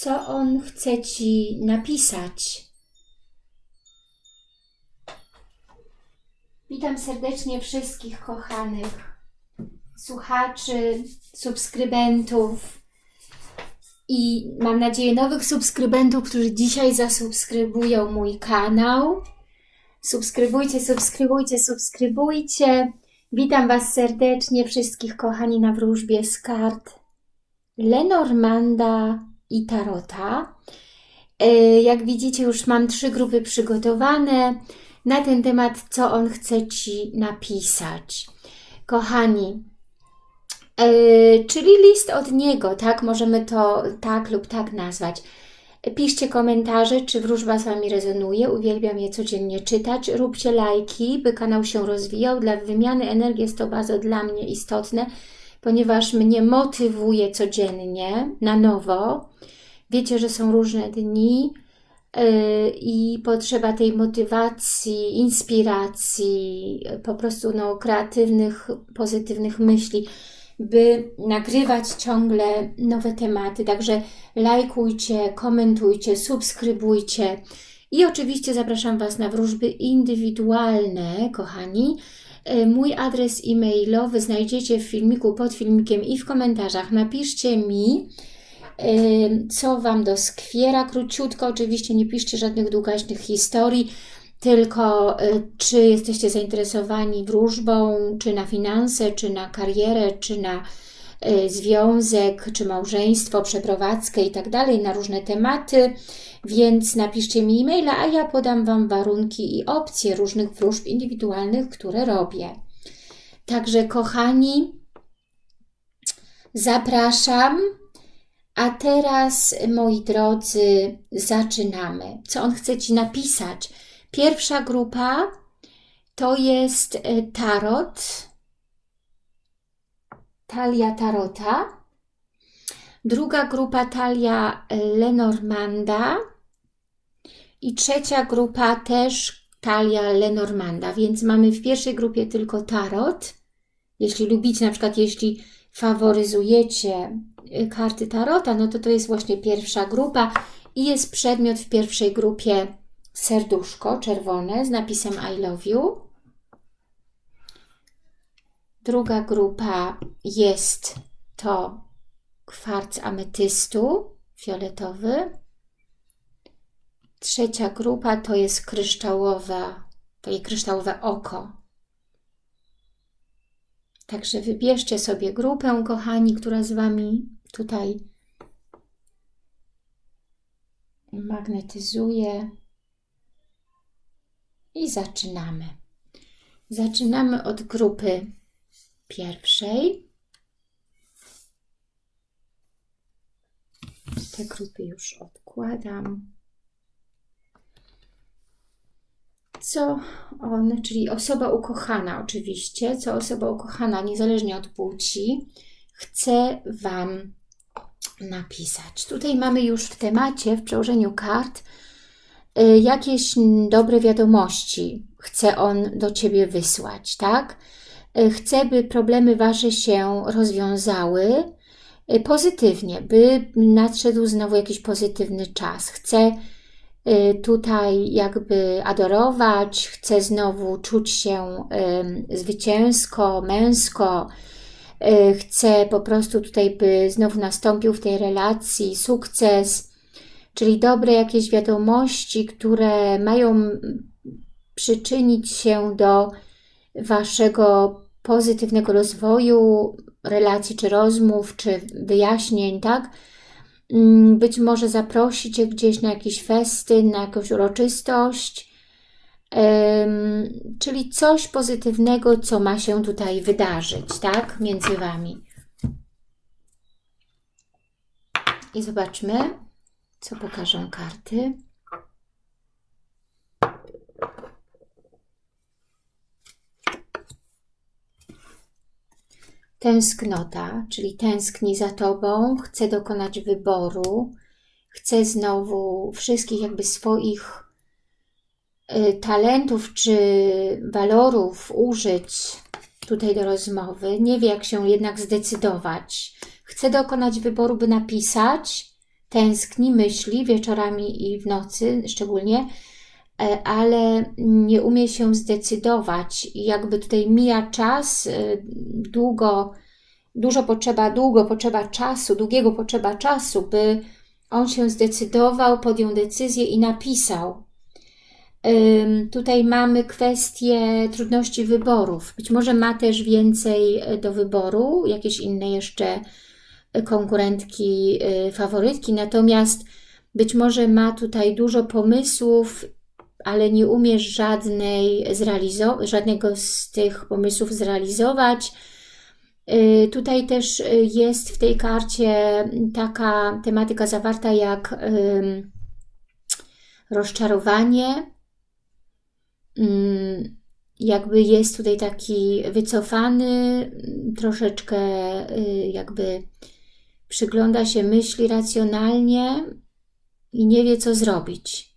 co on chce Ci napisać. Witam serdecznie wszystkich kochanych słuchaczy, subskrybentów i mam nadzieję nowych subskrybentów, którzy dzisiaj zasubskrybują mój kanał. Subskrybujcie, subskrybujcie, subskrybujcie. Witam Was serdecznie, wszystkich kochani na wróżbie z kart Lenormanda i Tarota. E, jak widzicie, już mam trzy grupy przygotowane na ten temat, co on chce Ci napisać. Kochani, yy, czyli list od niego, tak? Możemy to tak lub tak nazwać. Piszcie komentarze, czy wróżba z Wami rezonuje. Uwielbiam je codziennie czytać. Róbcie lajki, by kanał się rozwijał. Dla wymiany energii jest to bardzo dla mnie istotne, ponieważ mnie motywuje codziennie na nowo. Wiecie, że są różne dni, Y, i potrzeba tej motywacji, inspiracji, po prostu no, kreatywnych, pozytywnych myśli, by nagrywać ciągle nowe tematy. Także lajkujcie, komentujcie, subskrybujcie i oczywiście zapraszam Was na wróżby indywidualne, kochani. Y, mój adres e-mailowy znajdziecie w filmiku, pod filmikiem i w komentarzach. Napiszcie mi, co Wam doskwiera. Króciutko, oczywiście nie piszcie żadnych długaśnych historii, tylko y, czy jesteście zainteresowani wróżbą, czy na finanse, czy na karierę, czy na związek, czy małżeństwo, przeprowadzkę i tak dalej, na różne tematy, więc napiszcie mi e-maila, a ja podam Wam warunki i opcje różnych wróżb indywidualnych, które robię. Także kochani, zapraszam a teraz, moi drodzy, zaczynamy. Co on chce Ci napisać? Pierwsza grupa to jest e, tarot, talia tarota. Druga grupa talia Lenormanda. I trzecia grupa też talia Lenormanda. Więc mamy w pierwszej grupie tylko tarot. Jeśli lubicie, na przykład jeśli faworyzujecie Y, karty Tarota, no to to jest właśnie pierwsza grupa i jest przedmiot w pierwszej grupie serduszko czerwone z napisem I love you. Druga grupa jest to kwarc ametystu fioletowy. Trzecia grupa to jest kryształowa, to jest kryształowe oko Także wybierzcie sobie grupę, kochani, która z Wami tutaj magnetyzuje. I zaczynamy. Zaczynamy od grupy pierwszej. Te grupy już odkładam. co on, czyli osoba ukochana oczywiście, co osoba ukochana, niezależnie od płci, chce Wam napisać. Tutaj mamy już w temacie, w przełożeniu kart, y, jakieś dobre wiadomości chce on do Ciebie wysłać, tak? Y, chce, by problemy Wasze się rozwiązały y, pozytywnie, by nadszedł znowu jakiś pozytywny czas. Chce Y, tutaj jakby adorować, chce znowu czuć się zwycięsko, męsko, chce po prostu tutaj, by znowu nastąpił w tej relacji sukces, czyli dobre jakieś wiadomości, które mają przyczynić się do Waszego pozytywnego rozwoju relacji, czy rozmów, czy wyjaśnień, tak? Mm, być może zaprosić Cię gdzieś na jakiś festyn, na jakąś uroczystość, czyli coś pozytywnego, co ma się tutaj wydarzyć, tak, między Wami. I zobaczmy, co pokażą karty. Tęsknota, czyli tęskni za Tobą, chce dokonać wyboru, chce znowu wszystkich jakby swoich y, talentów czy walorów użyć tutaj do rozmowy. Nie wie, jak się jednak zdecydować. Chce dokonać wyboru, by napisać tęskni, myśli wieczorami i w nocy szczególnie, ale nie umie się zdecydować. Jakby tutaj mija czas, e, długo, dużo potrzeba, długo potrzeba czasu, długiego potrzeba czasu, by on się zdecydował, podjął decyzję i napisał. Tutaj mamy kwestię trudności wyborów. Być może ma też więcej e, do wyboru, jakieś inne jeszcze konkurentki, faworytki, natomiast być może ma tutaj dużo pomysłów, ale nie umiesz żadnej żadnego z tych pomysłów zrealizować. Y, tutaj też y, jest w tej karcie taka tematyka zawarta jak rozczarowanie. Jakby jest tutaj taki wycofany, troszeczkę jakby przygląda się myśli racjonalnie i nie wie, co zrobić.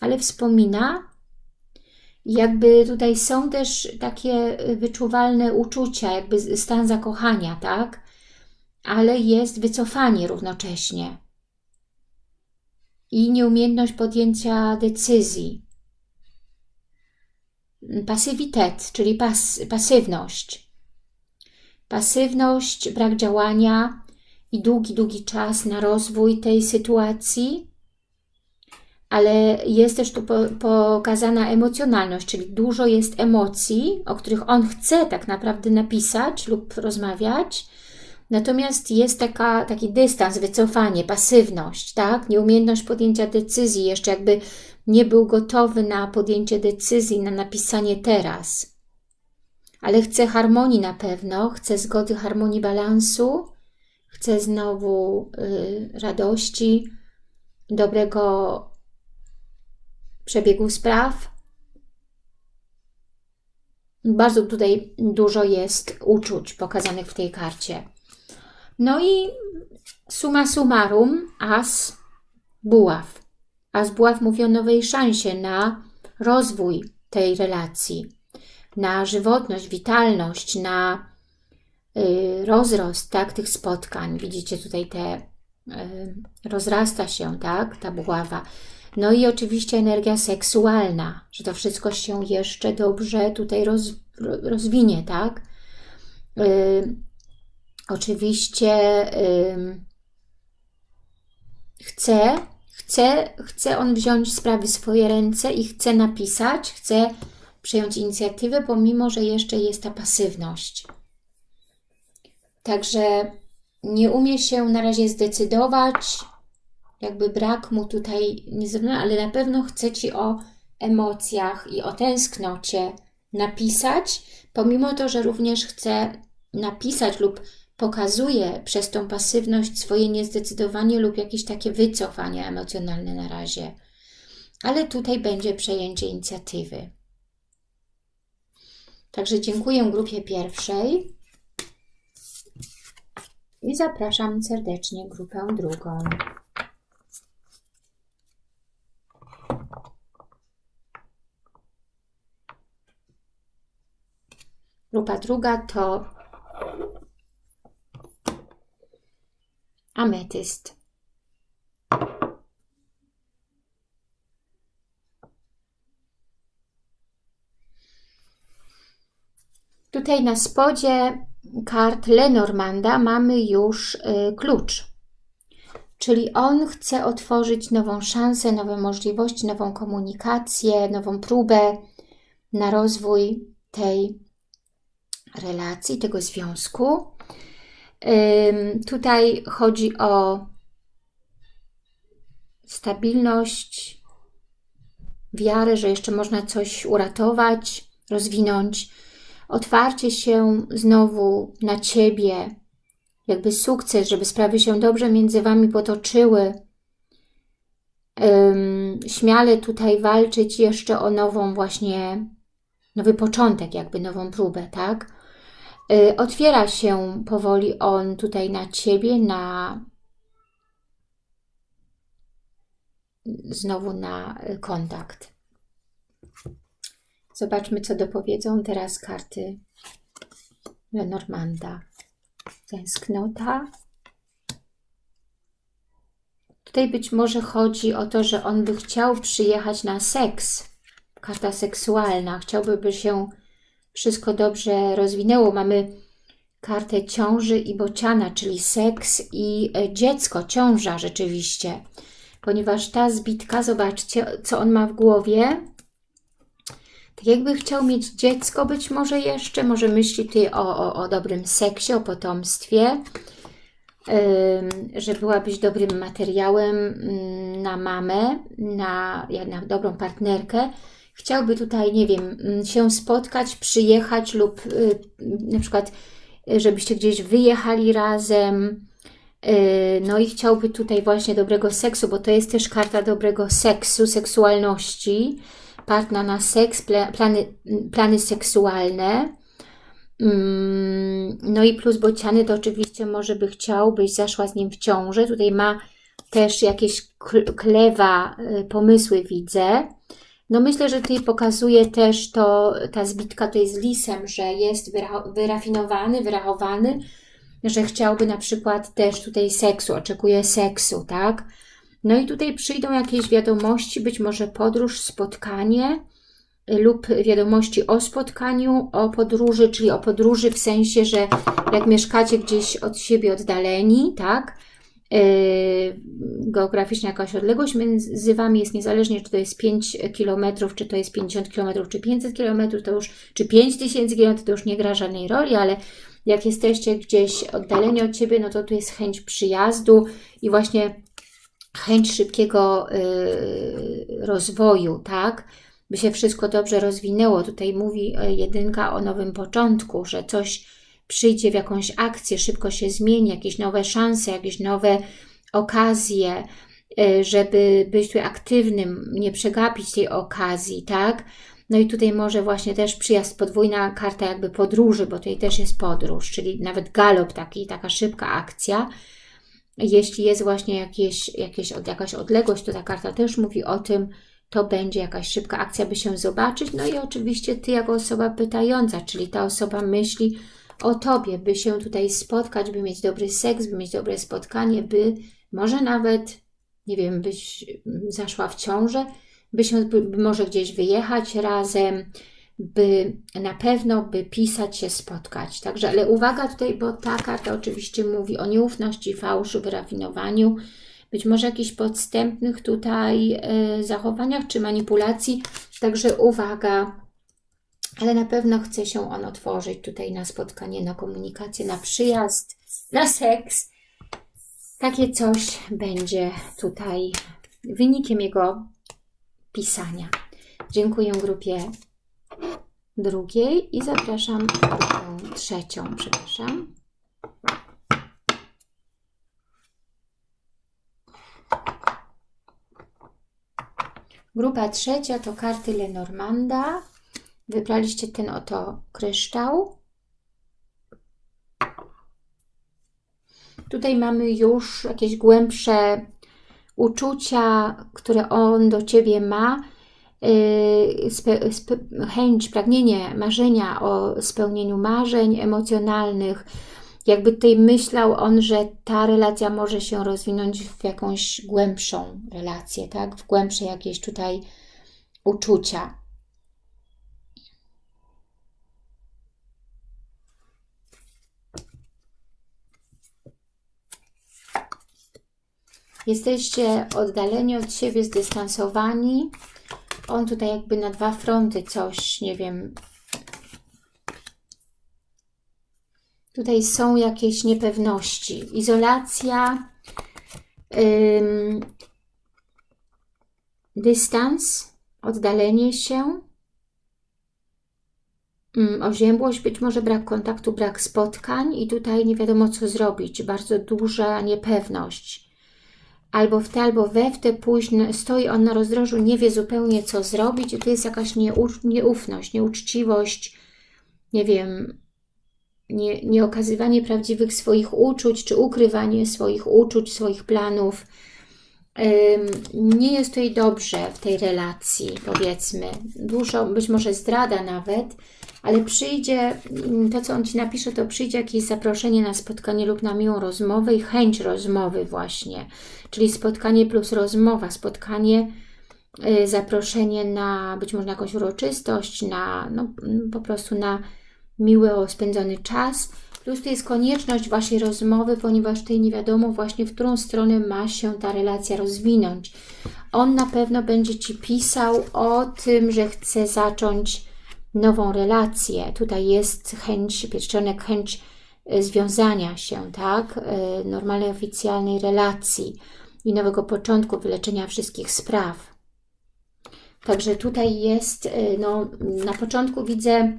Ale wspomina, jakby tutaj są też takie wyczuwalne uczucia, jakby stan zakochania, tak? Ale jest wycofanie równocześnie i nieumiejętność podjęcia decyzji. Pasywitet, czyli pas, pasywność pasywność, brak działania i długi, długi czas na rozwój tej sytuacji, ale jest też tu pokazana emocjonalność, czyli dużo jest emocji, o których on chce tak naprawdę napisać lub rozmawiać, natomiast jest taka, taki dystans, wycofanie, pasywność, tak? nieumiejętność podjęcia decyzji, jeszcze jakby nie był gotowy na podjęcie decyzji, na napisanie teraz ale chcę harmonii na pewno, chcę zgody, harmonii, balansu, chcę znowu y, radości, dobrego przebiegu spraw. Bardzo tutaj dużo jest uczuć pokazanych w tej karcie. No i suma summarum, as buław. As buław mówi o nowej szansie na rozwój tej relacji na żywotność, witalność, na y, rozrost tak, tych spotkań. Widzicie tutaj te, y, rozrasta się tak, ta buława. No i oczywiście energia seksualna, że to wszystko się jeszcze dobrze tutaj roz, rozwinie, tak? Y, oczywiście chce, chce, chce on wziąć sprawy w swoje ręce i chce napisać, chce przejąć inicjatywę, pomimo, że jeszcze jest ta pasywność. Także nie umie się na razie zdecydować, jakby brak mu tutaj, nie ale na pewno chce Ci o emocjach i o tęsknocie napisać, pomimo to, że również chce napisać lub pokazuje przez tą pasywność swoje niezdecydowanie lub jakieś takie wycofanie emocjonalne na razie. Ale tutaj będzie przejęcie inicjatywy. Także dziękuję grupie pierwszej i zapraszam serdecznie grupę drugą. Grupa druga to ametyst. Tutaj na spodzie kart Lenormanda mamy już y, klucz. Czyli on chce otworzyć nową szansę, nowe możliwości, nową komunikację, nową próbę na rozwój tej relacji, tego związku. Tutaj chodzi o stabilność, wiarę, że jeszcze można coś uratować, rozwinąć otwarcie się znowu na Ciebie, jakby sukces, żeby sprawy się dobrze między Wami potoczyły. Śmiale tutaj walczyć jeszcze o nową właśnie, nowy początek, jakby nową próbę, tak? Y, otwiera się powoli on tutaj na Ciebie, na znowu na kontakt. Zobaczmy, co dopowiedzą teraz karty Lenormanda. Tęsknota, Tutaj być może chodzi o to, że on by chciał przyjechać na seks. Karta seksualna. Chciałby, by się wszystko dobrze rozwinęło. Mamy kartę ciąży i bociana, czyli seks i e, dziecko, ciąża rzeczywiście. Ponieważ ta zbitka, zobaczcie, co on ma w głowie. Tak jakby chciał mieć dziecko być może jeszcze, może myśli tutaj o, o, o dobrym seksie, o potomstwie, że byłabyś dobrym materiałem mm, na mamę, na, na dobrą partnerkę. Chciałby tutaj, nie wiem, mm, się spotkać, przyjechać lub y, na przykład, żebyście gdzieś wyjechali razem, y, no i chciałby tutaj właśnie dobrego seksu, bo to jest też karta dobrego seksu, seksualności, partner na seks, plany, plany seksualne. Mm, no i plus bociany to oczywiście może by chciał, byś zaszła z nim w ciąży. Tutaj ma też jakieś klewa y, pomysły widzę. No myślę, że tutaj pokazuje też to, ta zbitka to jest lisem, że jest wyrafinowany, wyrachowany, że chciałby na przykład też tutaj seksu, oczekuje seksu, tak? No i tutaj przyjdą jakieś wiadomości, być może podróż, spotkanie lub wiadomości o spotkaniu, o podróży, czyli o podróży w sensie, że jak mieszkacie gdzieś od siebie oddaleni, tak? Yy, geograficzna jakaś odległość między Wami jest niezależnie, czy to jest 5 km, czy to jest 50 km, czy 500 km, to już, czy 5000 km, to już nie gra żadnej roli, ale jak jesteście gdzieś oddaleni od siebie, no to tu jest chęć przyjazdu i właśnie chęć szybkiego yy, rozwoju, tak? By się wszystko dobrze rozwinęło. Tutaj mówi yy, jedynka o nowym początku, że coś przyjdzie w jakąś akcję, szybko się zmieni, jakieś nowe szanse, jakieś nowe okazje, yy, żeby być tutaj aktywnym, nie przegapić tej okazji, tak? No i tutaj może właśnie też przyjazd, podwójna karta jakby podróży, bo tutaj też jest podróż, czyli nawet galop taki, taka szybka akcja, jeśli jest właśnie jakieś, jakieś, jakaś odległość, to ta karta też mówi o tym, to będzie jakaś szybka akcja, by się zobaczyć. No i oczywiście Ty jako osoba pytająca, czyli ta osoba myśli o Tobie, by się tutaj spotkać, by mieć dobry seks, by mieć dobre spotkanie, by może nawet, nie wiem, byś zaszła w ciążę, by się by może gdzieś wyjechać razem, by na pewno, by pisać się, spotkać. Także, ale uwaga tutaj, bo ta karta oczywiście mówi o nieufności, fałszu, wyrafinowaniu, być może jakichś podstępnych tutaj y, zachowaniach czy manipulacji. Także uwaga, ale na pewno chce się on otworzyć tutaj na spotkanie, na komunikację, na przyjazd, na seks. Takie coś będzie tutaj wynikiem jego pisania. Dziękuję grupie drugiej i zapraszam grupę trzecią, przepraszam. Grupa trzecia to karty Lenormanda. Wybraliście ten oto kryształ. Tutaj mamy już jakieś głębsze uczucia, które on do Ciebie ma Y, chęć, pragnienie, marzenia o spełnieniu marzeń emocjonalnych. Jakby tutaj myślał on, że ta relacja może się rozwinąć w jakąś głębszą relację, tak? W głębsze jakieś tutaj uczucia. Jesteście oddaleni od siebie, zdystansowani on tutaj jakby na dwa fronty coś, nie wiem. Tutaj są jakieś niepewności. Izolacja, ym, dystans, oddalenie się, ym, oziębłość, być może brak kontaktu, brak spotkań i tutaj nie wiadomo co zrobić. Bardzo duża niepewność albo w te, albo we w te późne, stoi on na rozdrożu, nie wie zupełnie co zrobić i to jest jakaś nieufność, nieuczciwość, nie wiem, nie, nieokazywanie prawdziwych swoich uczuć, czy ukrywanie swoich uczuć, swoich planów. Nie jest tutaj dobrze w tej relacji, powiedzmy. Dużo, być może zdrada nawet, ale przyjdzie, to co on Ci napisze, to przyjdzie jakieś zaproszenie na spotkanie lub na miłą rozmowę i chęć rozmowy właśnie. Czyli spotkanie plus rozmowa, spotkanie, y, zaproszenie na być może na jakąś uroczystość, na no, po prostu na miły spędzony czas, Plus tu jest konieczność Waszej rozmowy, ponieważ tutaj nie wiadomo właśnie, w którą stronę ma się ta relacja rozwinąć. On na pewno będzie Ci pisał o tym, że chce zacząć nową relację. Tutaj jest chęć, pierścionek, chęć e, związania się, tak? E, normalnej, oficjalnej relacji i nowego początku, wyleczenia wszystkich spraw. Także tutaj jest, e, no, na początku widzę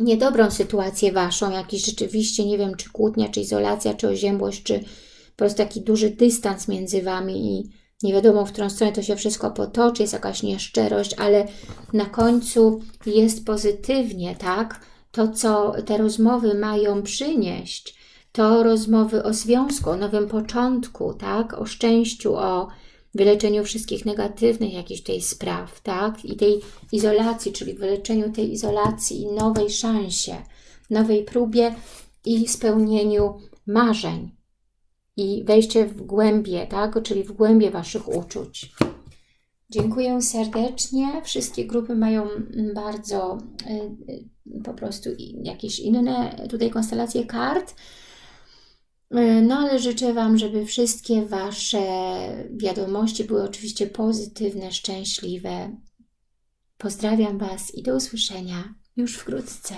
niedobrą sytuację Waszą, jakiś rzeczywiście, nie wiem, czy kłótnia, czy izolacja, czy oziębłość, czy po prostu taki duży dystans między Wami i nie wiadomo, w którą stronę to się wszystko potoczy, jest jakaś nieszczerość, ale na końcu jest pozytywnie, tak? To, co te rozmowy mają przynieść, to rozmowy o związku, o nowym początku, tak? O szczęściu, o wyleczeniu wszystkich negatywnych jakichś tej spraw, tak? I tej izolacji, czyli wyleczeniu tej izolacji i nowej szansie, nowej próbie i spełnieniu marzeń i wejście w głębie, tak? Czyli w głębie Waszych uczuć. Dziękuję serdecznie. Wszystkie grupy mają bardzo y, y, po prostu jakieś inne tutaj konstelacje kart. E, no ale życzę Wam, żeby wszystkie Wasze wiadomości były oczywiście pozytywne, szczęśliwe. Pozdrawiam Was i do usłyszenia już wkrótce.